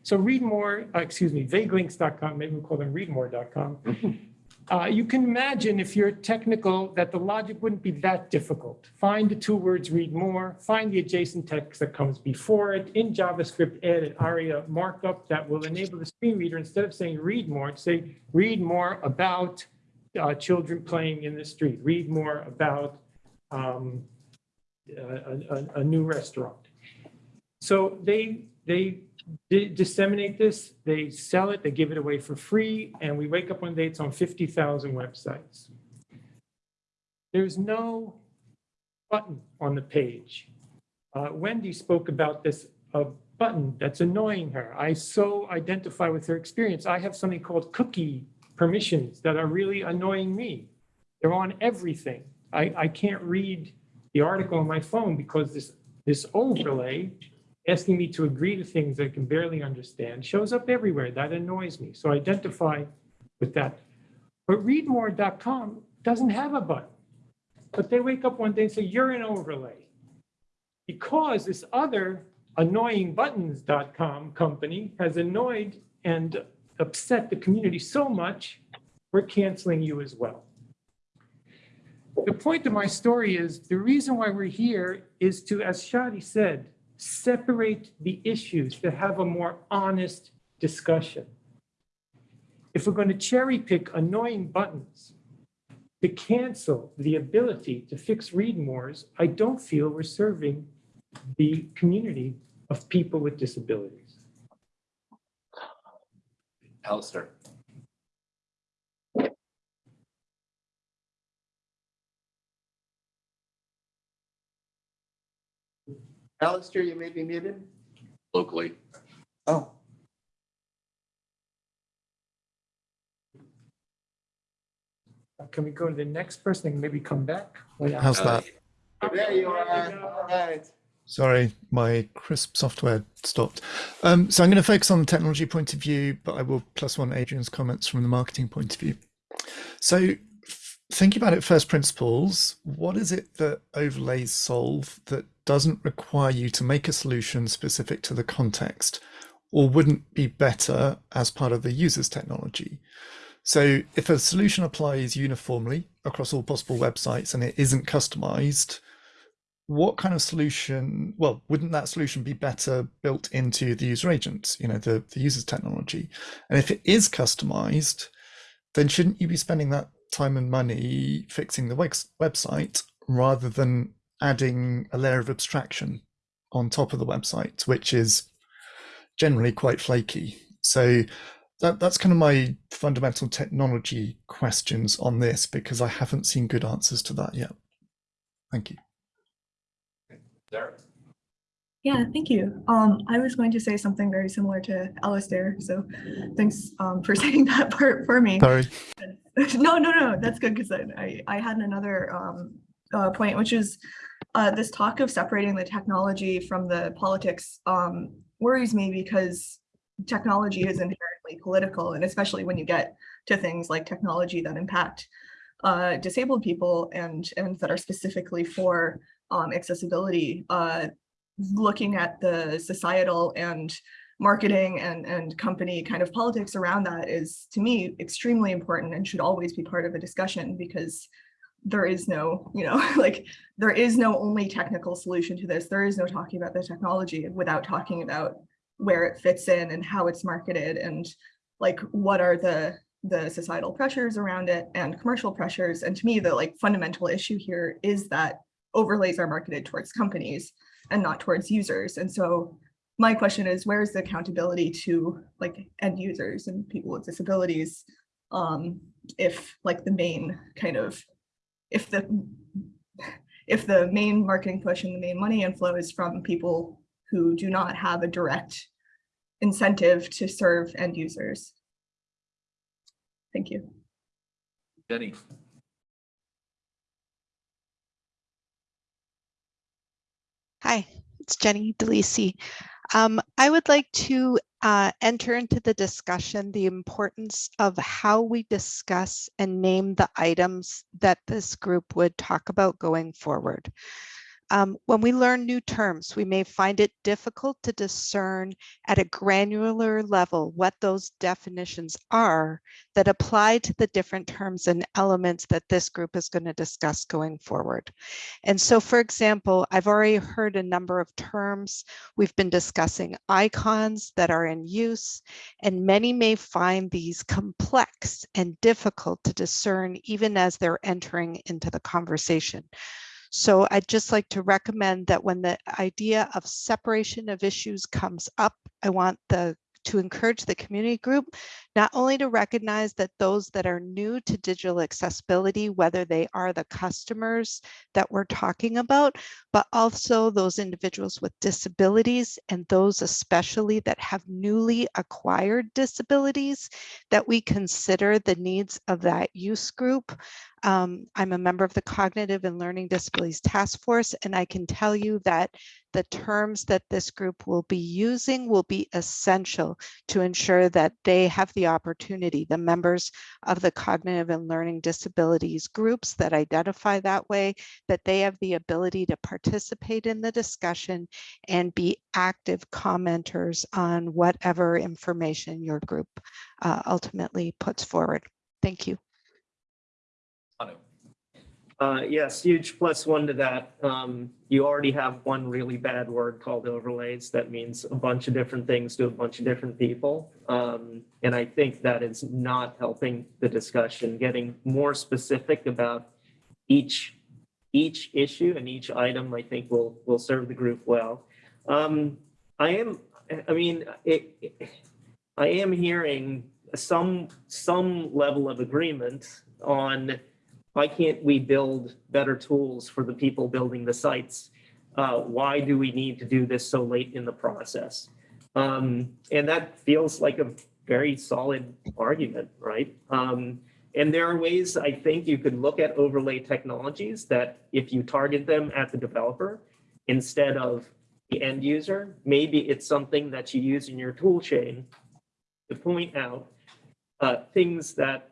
So read more, uh, excuse me, vaguelinks.com, maybe we'll call them readmore.com. <laughs> Uh, you can imagine if you're technical that the logic wouldn't be that difficult. Find the two words read more, find the adjacent text that comes before it. In JavaScript, add an ARIA markup that will enable the screen reader, instead of saying read more, say read more about uh, children playing in the street, read more about um, a, a, a new restaurant. So they, they di- disseminate this, they sell it, they give it away for free, and we wake up one day, it's on 50,000 websites. there's no button on the page. Uh, Wendy spoke about this, a button that's annoying her. I so identify with her experience. I have something called cookie permissions that are really annoying me. They're on everything. I, I can't read the article on my phone because this, this overlay asking me to agree to things I can barely understand shows up everywhere. That annoys me. So I identify with that. But readmore.com doesn't have a button. But they wake up one day and say, you're an overlay. Because this other annoyingbuttons.com company has annoyed and upset the community so much, we're canceling you as well. The point of my story is the reason why we're here is to, as Shadi said, separate the issues to have a more honest discussion. If we're going to cherry pick annoying buttons to cancel the ability to fix read mores, I don't feel we're serving the community of people with disabilities. Alistair. Alistair, you may be muted. Locally. Oh. Can we go to the next person and maybe come back? How's that? There you are. All right. Sorry, my Krisp software stopped. Um, so I'm going to focus on the technology point of view, but I will plus one Adrian's comments from the marketing point of view. So thinking about it first principles, what is it that overlays solve that doesn't require you to make a solution specific to the context or wouldn't be better as part of the user's technology? So if a solution applies uniformly across all possible websites and it isn't customized, what kind of solution, well, wouldn't that solution be better built into the user agent, you know, the, the user's technology? And if it is customized, then shouldn't you be spending that time and money fixing the website rather than adding a layer of abstraction on top of the website, which is generally quite flaky. So that, that's kind of my fundamental technology questions on this because I haven't seen good answers to that yet. Thank you. Derek. Yeah, thank you. Um, I was going to say something very similar to Alistair, so thanks um, for <laughs> saying that part for me. Sorry. <laughs> no, no, no, that's good because I, I had another um, uh, point, which is uh, this talk of separating the technology from the politics um, worries me because technology is inherently political, and especially when you get to things like technology that impact uh, disabled people and and that are specifically for um, accessibility. Uh, looking at the societal and marketing and, and company kind of politics around that is, to me, extremely important and should always be part of a discussion because there is no, you know, <laughs> like there is no only technical solution to this. There is no talking about the technology without talking about where it fits in and how it's marketed and like what are the the societal pressures around it and commercial pressures. And to me, the like fundamental issue here is that overlays are marketed towards companies and not towards users. And so my question is, where is the accountability to like end users and people with disabilities um, if like the main kind of, if the, if the main marketing push and the main money inflow is from people who do not have a direct incentive to serve end users. Thank you. Jenny. Hi, it's Jenny DeLisi. Um, I would like to uh, enter into the discussion the importance of how we discuss and name the items that this group would talk about going forward. Um, when we learn new terms, we may find it difficult to discern at a granular level what those definitions are that apply to the different terms and elements that this group is going to discuss going forward. And so, for example, I've already heard a number of terms. We've been discussing icons that are in use, and many may find these complex and difficult to discern even as they're entering into the conversation. So I'd just like to recommend that when the idea of separation of issues comes up, I want the to encourage the community group not only to recognize that those that are new to digital accessibility, whether they are the customers that we're talking about, but also those individuals with disabilities and those especially that have newly acquired disabilities, that we consider the needs of that use group. Um, I'm a member of the Cognitive and Learning Disabilities Task Force, and I can tell you that the terms that this group will be using will be essential to ensure that they have the opportunity, the members of the cognitive and learning disabilities groups that identify that way, that they have the ability to participate in the discussion and be active commenters on whatever information your group uh, ultimately puts forward. Thank you. Uh, yes, huge plus one to that. Um, you already have one really bad word called overlays. That means a bunch of different things to a bunch of different people. Um, and I think that is not helping the discussion, getting more specific about each each issue and each item, I think will will serve the group well. Um, I am, I mean, it, it- I am hearing some some level of agreement on why can't we build better tools for the people building the sites? Uh, why do we need to do this so late in the process? Um, and that feels like a very solid argument, right? Um, and there are ways I think you could look at overlay technologies that if you target them at the developer instead of the end user, maybe it's something that you use in your tool chain to point out uh, things that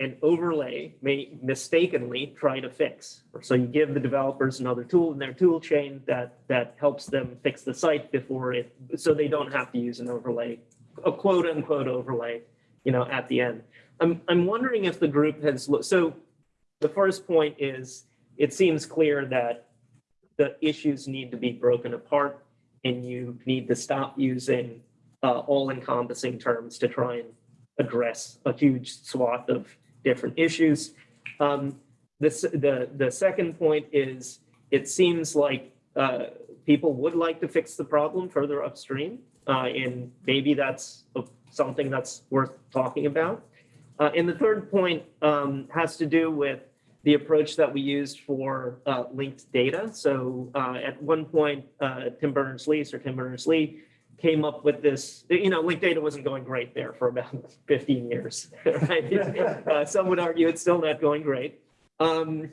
an overlay may mistakenly try to fix. So you give the developers another tool in their tool chain that that helps them fix the site before it, so they don't have to use an overlay, a quote unquote overlay, you know, at the end. I'm I'm wondering if the group has. So the first point is it seems clear that the issues need to be broken apart and you need to stop using uh, all encompassing terms to try and address a huge swath of different issues. Um, the, the, the second point is, it seems like uh, people would like to fix the problem further upstream. uh, And maybe that's something that's worth talking about. Uh, And the third point um, has to do with the approach that we used for uh, linked data. So uh, at one point, uh, Tim Berners-Lee, Sir Tim Berners-Lee, came up with this, you know, linked data wasn't going great there for about <laughs> 15 years, <laughs> right? <laughs> Uh, Some would argue it's still not going great. Um,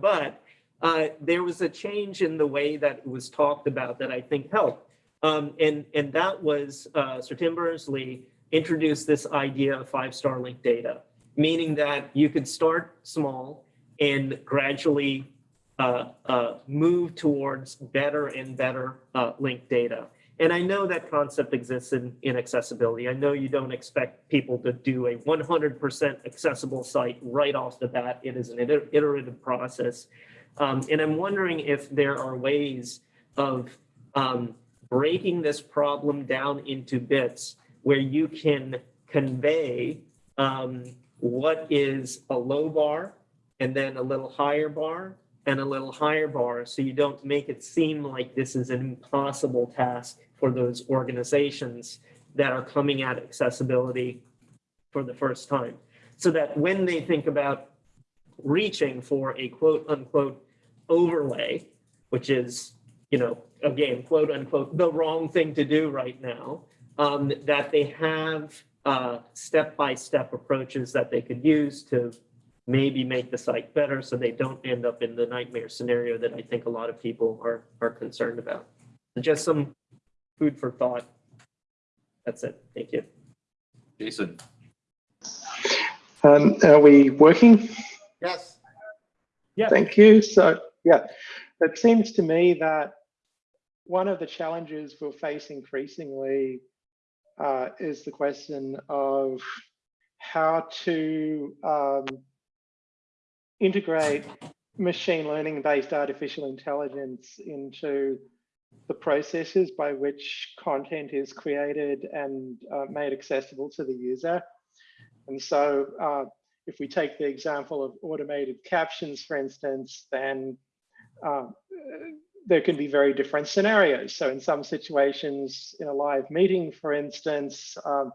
But uh, there was a change in the way that it was talked about that I think helped. Um, And, and that was uh, Sir Tim Berners-Lee introduced this idea of five-star linked data, meaning that you could start small and gradually uh, uh, move towards better and better uh, linked data. And I know that concept exists in, in accessibility. I know you don't expect people to do a 100% accessible site right off the bat. It is an iterative process. Um, and I'm wondering if there are ways of um, breaking this problem down into bits where you can convey um, what is a low bar and then a little higher bar and a little higher bar so you don't make it seem like this is an impossible task for those organizations that are coming at accessibility for the first time. So that when they think about reaching for a quote unquote overlay, which is, you know, again, quote unquote, the wrong thing to do right now, um, that they have uh, step-by-step approaches that they could use to maybe make the site better so they don't end up in the nightmare scenario that I think a lot of people are, are concerned about. Just some food for thought. That's it. Thank you. Jason. Um, are we working? Yes. Yeah. Thank you. So, yeah, it seems to me that one of the challenges we'll face increasingly uh, is the question of how to um, integrate machine learning based artificial intelligence into the processes by which content is created and uh, made accessible to the user. And so uh, if we take the example of automated captions, for instance, then uh, there can be very different scenarios. So in some situations, in a live meeting, for instance, um,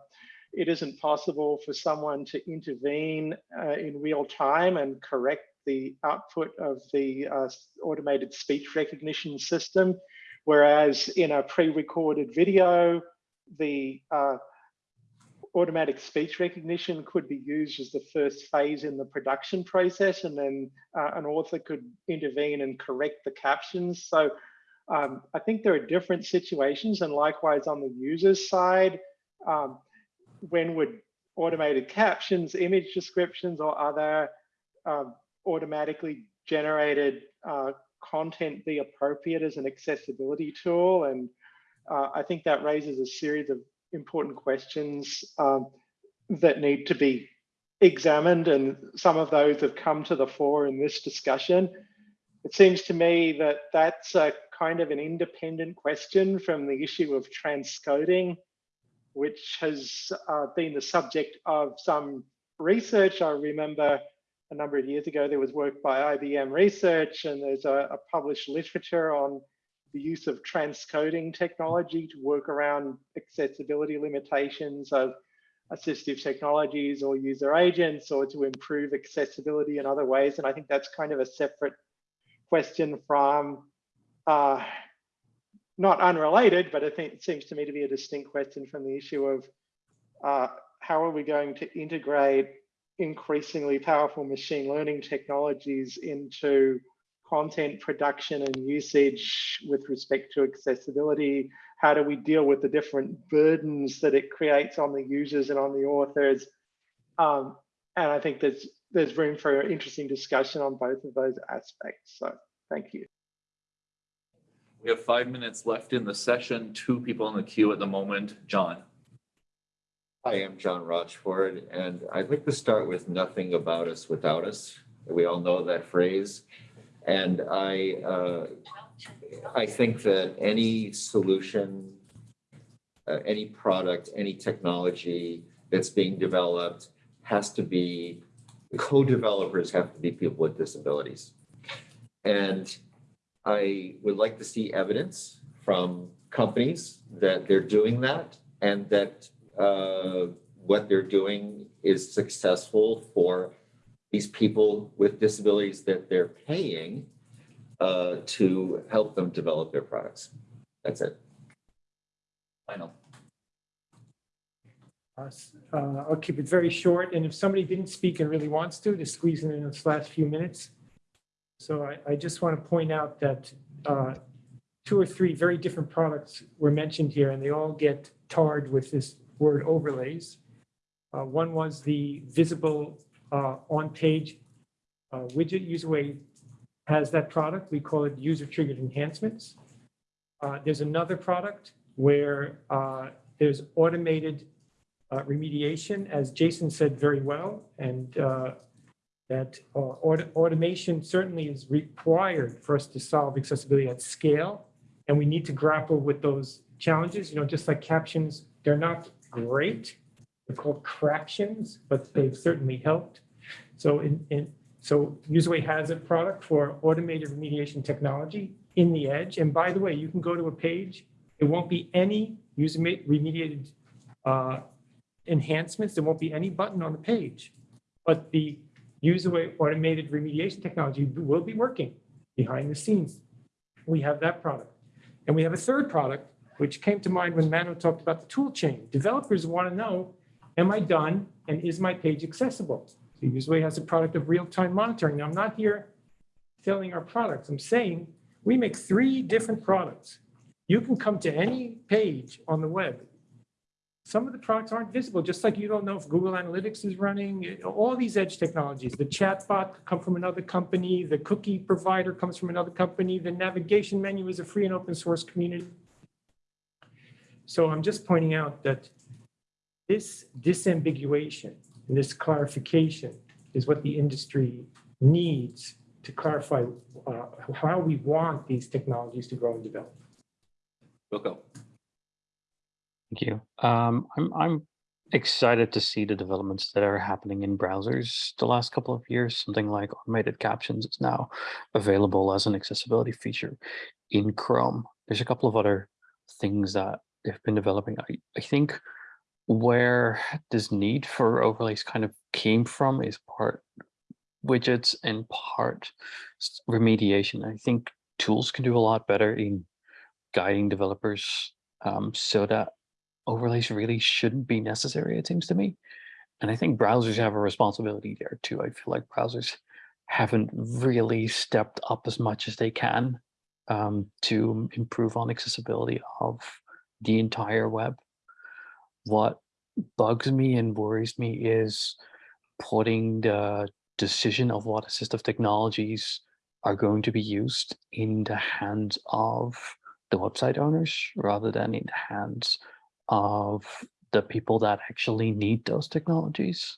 it isn't possible for someone to intervene uh, in real time and correct the output of the uh, automated speech recognition system. Whereas in a pre-recorded video, the uh, automatic speech recognition could be used as the first phase in the production process, and then uh, an author could intervene and correct the captions. So um, I think there are different situations, and likewise on the user's side, um, when would automated captions, image descriptions, or other um, automatically generated uh, content be appropriate as an accessibility tool? And uh, I think that raises a series of important questions um, that need to be examined, and some of those have come to the fore in this discussion. It seems to me that that's a kind of an independent question from the issue of transcoding, which has uh, been the subject of some research. I remember a number of years ago, there was work by IBM Research, and there's a, a published literature on the use of transcoding technology to work around accessibility limitations of assistive technologies or user agents or to improve accessibility in other ways. And I think that's kind of a separate question from, uh, not unrelated, but I think it seems to me to be a distinct question from the issue of uh, how are we going to integrate increasingly powerful machine learning technologies into content production and usage with respect to accessibility? How do we deal with the different burdens that it creates on the users and on the authors? Um, and I think there's there's room for an interesting discussion on both of those aspects. So thank you. We have five minutes left in the session, two people in the queue at the moment. John. Hi, I'm John Rochford, and I'd like to start with nothing about us without us. We all know that phrase. And I, uh, I think that any solution, uh, any product, any technology that's being developed has to be, co-developers have to be people with disabilities. And I would like to see evidence from companies that they're doing that and that uh, what they're doing is successful for these people with disabilities that they're paying uh, to help them develop their products. That's it. Final. Uh, uh, I'll keep it very short, and if somebody didn't speak and really wants to, to squeeze in in this last few minutes. So I, I just want to point out that uh, two or three very different products were mentioned here, and they all get tarred with this word overlays. Uh, One was the visible uh, on-page uh, widget. UserWay has that product. We call it user-triggered enhancements. Uh, There's another product where uh, there's automated uh, remediation, as Jason said very well, and that auto- automation certainly is required for us to solve accessibility at scale. And we need to grapple with those challenges, you know, just like captions, they're not great. They're called corrections, but they've certainly helped. So in, in, so UserWay has a product for automated remediation technology in the edge. And by the way, you can go to a page, it won't be any user remediated uh, enhancements. There won't be any button on the page, but the UserWay automated remediation technology will be working behind the scenes. We have that product. And we have a third product, which came to mind when Manu talked about the tool chain. Developers want to know, am I done and is my page accessible? So has a product of real-time monitoring. Now, I'm not here selling our products. I'm saying we make three different products. You can come to any page on the web. Some of the products aren't visible, just like you don't know if Google Analytics is running, all these edge technologies. The chatbot come from another company, the cookie provider comes from another company, the navigation menu is a free and open source community. So I'm just pointing out that this disambiguation, and this clarification is what the industry needs to clarify uh, how we want these technologies to grow and develop. Wilco. Thank you. Um, I'm, I'm excited to see the developments that are happening in browsers the last couple of years. Something like automated captions is now available as an accessibility feature in Chrome. There's a couple of other things that they've been developing. I, I think where this need for overlays kind of came from is part widgets and part remediation. I think tools can do a lot better in guiding developers um, so that overlays really shouldn't be necessary, it seems to me. And I think browsers have a responsibility there too. I feel like browsers haven't really stepped up as much as they can um, to improve on accessibility of the entire web. What bugs me and worries me is putting the decision of what assistive technologies are going to be used in the hands of the website owners rather than in the hands of the people that actually need those technologies,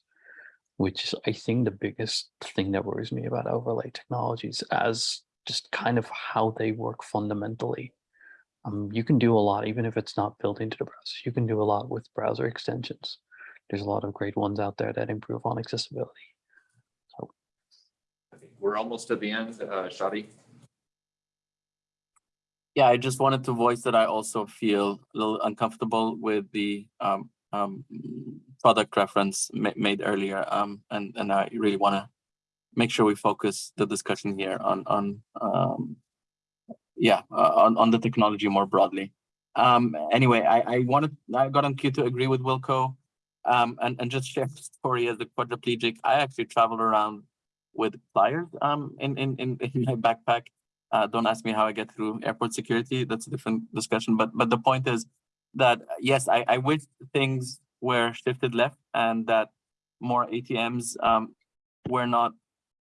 which is, I think, the biggest thing that worries me about overlay technologies as just kind of how they work fundamentally. Um, you can do a lot, even if it's not built into the browser. You can do a lot with browser extensions. There's a lot of great ones out there that improve on accessibility. We're almost at the end. Uh, Shadi? Yeah, I just wanted to voice that I also feel a little uncomfortable with the um, um, product reference ma- made earlier. Um, and, and I really want to make sure we focus the discussion here on, on, um, yeah, uh, on, on the technology more broadly. Um, anyway, I, I wanted, I got on queue to agree with Wilco um, and, and just share the story as a quadriplegic. I actually traveled around with pliers um, in, in, in, <laughs> in my backpack. Uh, don't ask me how I get through airport security. That's a different discussion. But but the point is that yes, I, I wish things were shifted left and that more ATMs um, were not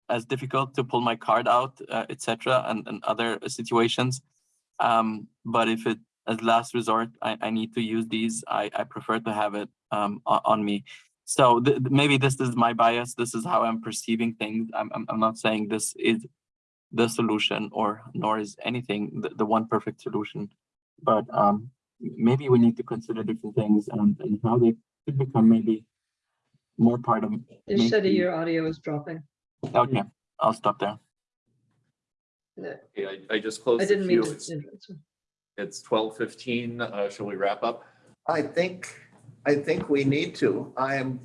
as difficult to pull my card out, uh, etc. And, and other situations. Um, but if it as last resort, I, I need to use these. I, I prefer to have it um, on, me. So th- maybe this is my bias. This is how I'm perceiving things. I'm, I'm, I'm not saying this is the solution or nor is anything the, the one perfect solution. But um, maybe we need to consider different things and, and how they could become maybe more part of said your audio is dropping. Okay, I'll stop there. No, Okay, I, I just closed I the didn't mean queue. to. It's, interrupt. it's twelve fifteen. Uh, shall we wrap up? I think, I think we need to. I am,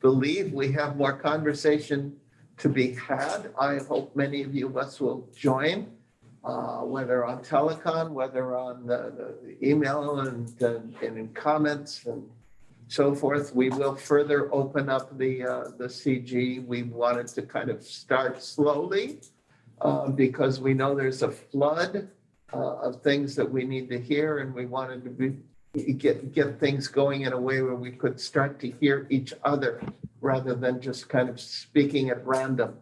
believe we have more conversation to be had. I hope many of you of us will join, uh, whether on telecon, whether on the, the email and, and and in comments and so forth. We will further open up the, uh, the CG. We wanted to kind of start slowly uh, because we know there's a flood uh, of things that we need to hear and we wanted to be, get, get things going in a way where we could start to hear each other rather than just kind of speaking at random.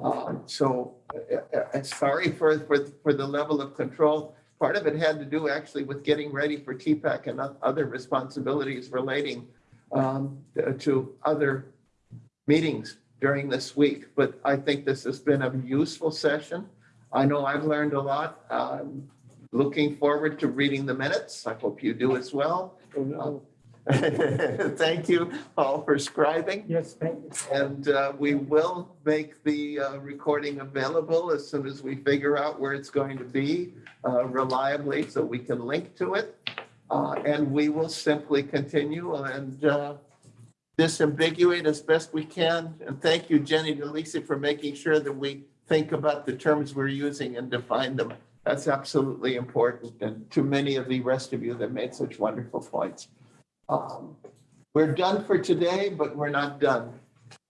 Um, So uh, uh, sorry for, for, for the level of control. Part of it had to do actually with getting ready for TPAC and other responsibilities relating um, to other meetings during this week. But I think this has been a useful session. I know I've learned a lot. Um, Looking forward to reading the minutes. I hope you do as well. <laughs> Thank you all for scribing. Yes, thank you. And uh, we will make the uh, recording available as soon as we figure out where it's going to be uh, reliably so we can link to it. Uh, And we will simply continue and uh, disambiguate as best we can. And thank you, Jenny DeLisi, for making sure that we think about the terms we're using and define them. That's absolutely important. And to many of the rest of you that made such wonderful points. Um, We're done for today, but we're not done.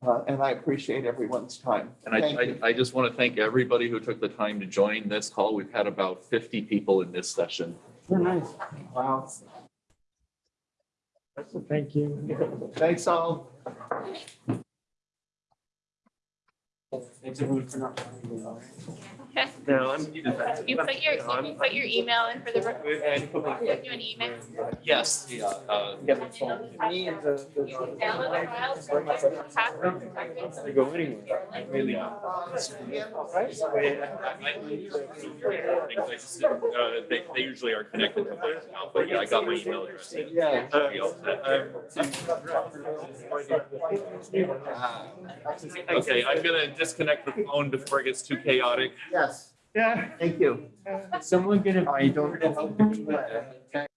Uh, And I appreciate everyone's time. And I, I, I just want to thank everybody who took the time to join this call. We've had about fifty people in this session. Nice. Wow. Thank you. Thanks all. Thanks everyone for not. Okay. No, I'm. You put your, you put your email in for the, re- give you an email. Yes, yeah, uh, You download the file, turn go anywhere. really. Uh, they, they usually are connected to my account, but yeah, I got my email address. Yeah. Um, okay, I'm gonna disconnect the phone before it gets too chaotic. Yeah. Yes, Yeah. thank you. Someone get a. I don't know.